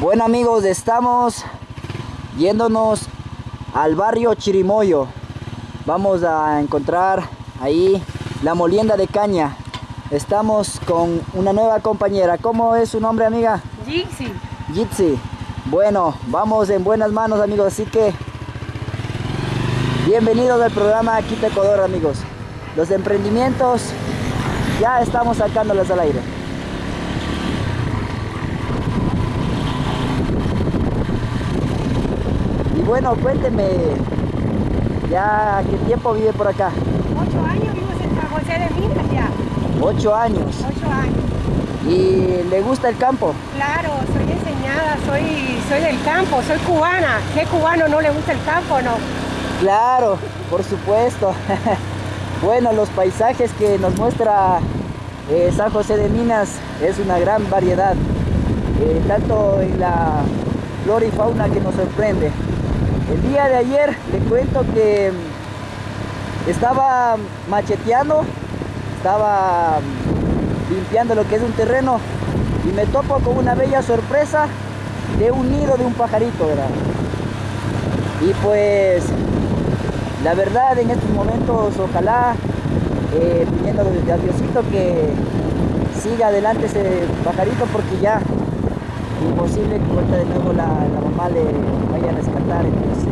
Bueno amigos, estamos yéndonos al barrio Chirimoyo. Vamos a encontrar ahí la molienda de caña. Estamos con una nueva compañera. ¿Cómo es su nombre, amiga? Jixi. Jitsi. Bueno, vamos en buenas manos, amigos. Así que bienvenidos al programa Quita Ecuador, amigos. Los emprendimientos ya estamos sacándolos al aire. Bueno, cuénteme, ¿ya qué tiempo vive por acá? Ocho años vivo en San José de Minas ya. Ocho años. Ocho años. ¿Y le gusta el campo? Claro, soy enseñada, soy, soy del campo, soy cubana. ¿Qué cubano no le gusta el campo no? Claro, por supuesto. bueno, los paisajes que nos muestra eh, San José de Minas es una gran variedad, eh, tanto en la flora y fauna que nos sorprende. El día de ayer le cuento que estaba macheteando, estaba limpiando lo que es un terreno y me topo con una bella sorpresa de un nido de un pajarito, ¿verdad? Y pues la verdad en estos momentos ojalá eh, pidiendo a Diosito que siga adelante ese pajarito porque ya imposible que vuelta de nuevo la, la, mamá le vaya a rescatar entonces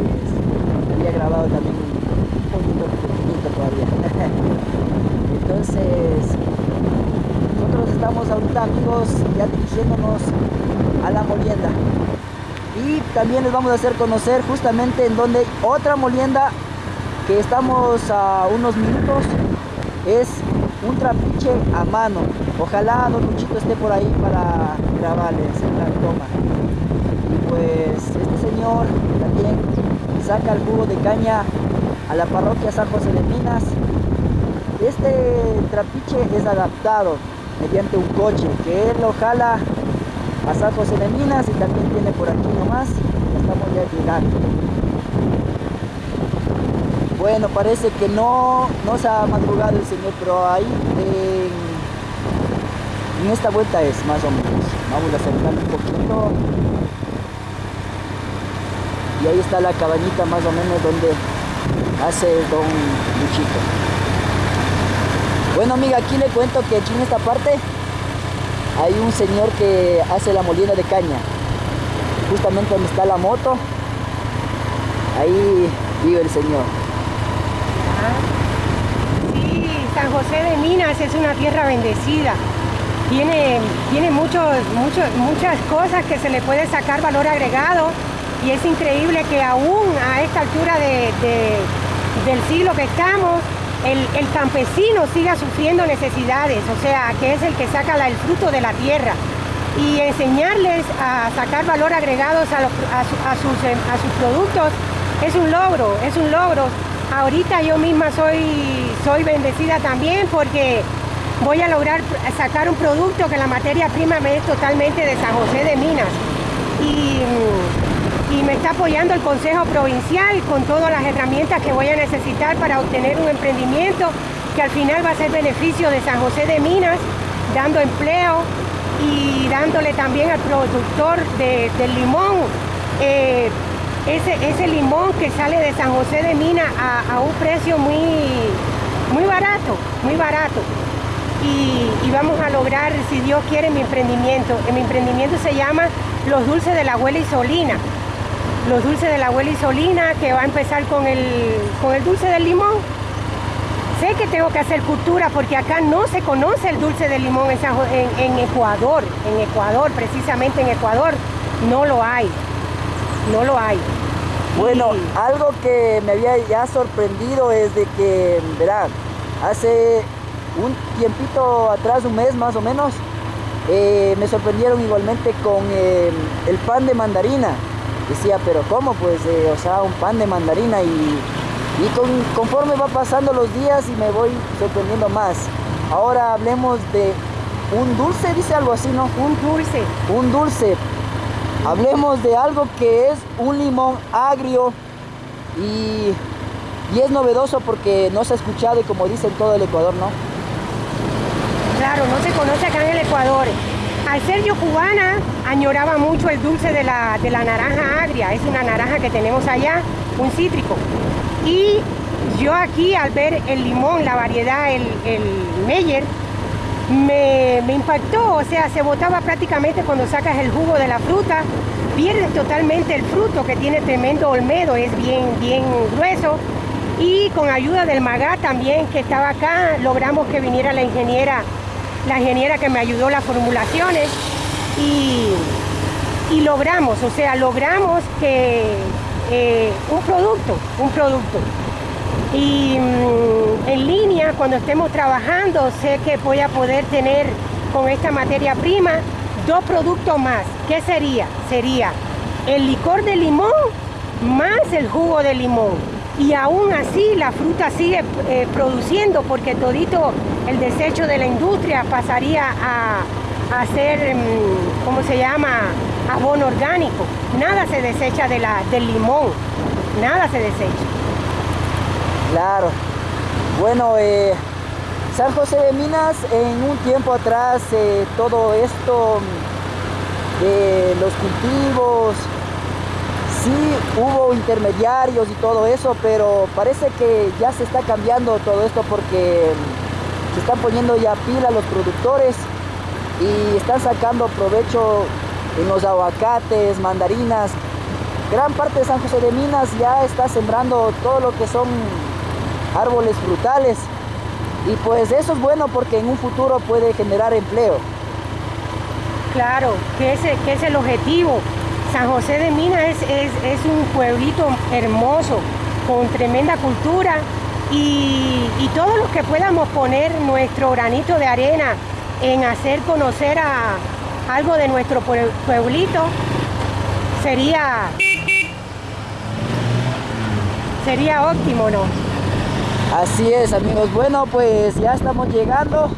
había grabado también un poquito todavía. Entonces nosotros estamos ahorita amigos ya dirigiéndonos a la molienda. Y también les vamos a hacer conocer justamente en donde otra molienda que estamos a unos minutos es un trapiche a mano ojalá don Luchito esté por ahí para grabarles la toma. Y pues este señor también saca el jugo de caña a la parroquia San José de Minas. Este trapiche es adaptado mediante un coche que él lo jala a San José de Minas y también tiene por aquí nomás. Estamos ya llegando. Bueno, parece que no, no se ha madrugado el señor, pero ahí en, en esta vuelta es más o menos. Vamos a acercar un poquito. Y ahí está la cabañita más o menos donde hace don Luchito. Bueno amiga, aquí le cuento que aquí en esta parte hay un señor que hace la molina de caña. Justamente donde está la moto, ahí vive el señor. Sí, San José de Minas es una tierra bendecida. Tiene, tiene muchos, muchos, muchas cosas que se le puede sacar valor agregado y es increíble que aún a esta altura de, de, del siglo que estamos, el, el, campesino siga sufriendo necesidades, o sea, que es el que saca el fruto de la tierra. Y enseñarles a sacar valor agregado a, los, a, su, a, sus, a sus productos es un logro, es un logro ahorita yo misma soy, soy bendecida también porque voy a lograr sacar un producto que la materia prima me es totalmente de San José de Minas. Y, y, me está apoyando el Consejo Provincial con todas las herramientas que voy a necesitar para obtener un emprendimiento que al final va a ser beneficio de San José de Minas, dando empleo y dándole también al productor de, del limón eh, ese, limón que sale de San José de Mina a, a un precio muy, muy barato, muy barato. Y, y, vamos a lograr, si Dios quiere, mi emprendimiento. Mi emprendimiento se llama Los Dulces de la Abuela Isolina. Los Dulces de la Abuela Isolina, que va a empezar con el, con el dulce del limón. Sé que tengo que hacer cultura porque acá no se conoce el dulce del limón en, en, en Ecuador. En Ecuador, precisamente en Ecuador, no lo hay no lo hay. Bueno, y... algo que me había ya sorprendido es de que, verá, hace un tiempito atrás, un mes más o menos, eh, me sorprendieron igualmente con eh, el pan de mandarina. Decía, pero ¿cómo? Pues, eh, o sea, un pan de mandarina y, y con, conforme va pasando los días y me voy sorprendiendo más. Ahora hablemos de un dulce, dice algo así, ¿no? Un dulce. Un dulce. Hablemos de algo que es un limón agrio y, y, es novedoso porque no se ha escuchado y como dicen todo el Ecuador, ¿no? Claro, no se conoce acá en el Ecuador. Al ser yo cubana, añoraba mucho el dulce de la, de la naranja agria. Es una naranja que tenemos allá, un cítrico. Y yo aquí al ver el limón, la variedad, el, el Meyer, me, me, impactó, o sea, se botaba prácticamente cuando sacas el jugo de la fruta, pierdes totalmente el fruto que tiene tremendo olmedo, es bien, bien grueso. Y con ayuda del MAGA también que estaba acá, logramos que viniera la ingeniera, la ingeniera que me ayudó las formulaciones y, y logramos, o sea, logramos que eh, un producto, un producto. Y mmm, en línea, cuando estemos trabajando, sé que voy a poder tener con esta materia prima dos productos más. ¿Qué sería? Sería el licor de limón más el jugo de limón. Y aún así la fruta sigue eh, produciendo porque todito el desecho de la industria pasaría a, a ser, mmm, ¿cómo se llama? Abono orgánico. Nada se desecha de la, del limón. Nada se desecha. Claro. Bueno, eh, San José de Minas en un tiempo atrás eh, todo esto de los cultivos, sí hubo intermediarios y todo eso, pero parece que ya se está cambiando todo esto porque se están poniendo ya pila los productores y están sacando provecho en los aguacates, mandarinas. Gran parte de San José de Minas ya está sembrando todo lo que son árboles frutales y pues eso es bueno porque en un futuro puede generar empleo. Claro, que ese, que es el objetivo. San José de Minas es, es, es un pueblito hermoso, con tremenda cultura y, y todos los que podamos poner nuestro granito de arena en hacer conocer a algo de nuestro pueblito sería sería óptimo, ¿no? Así es amigos, bueno pues ya estamos llegando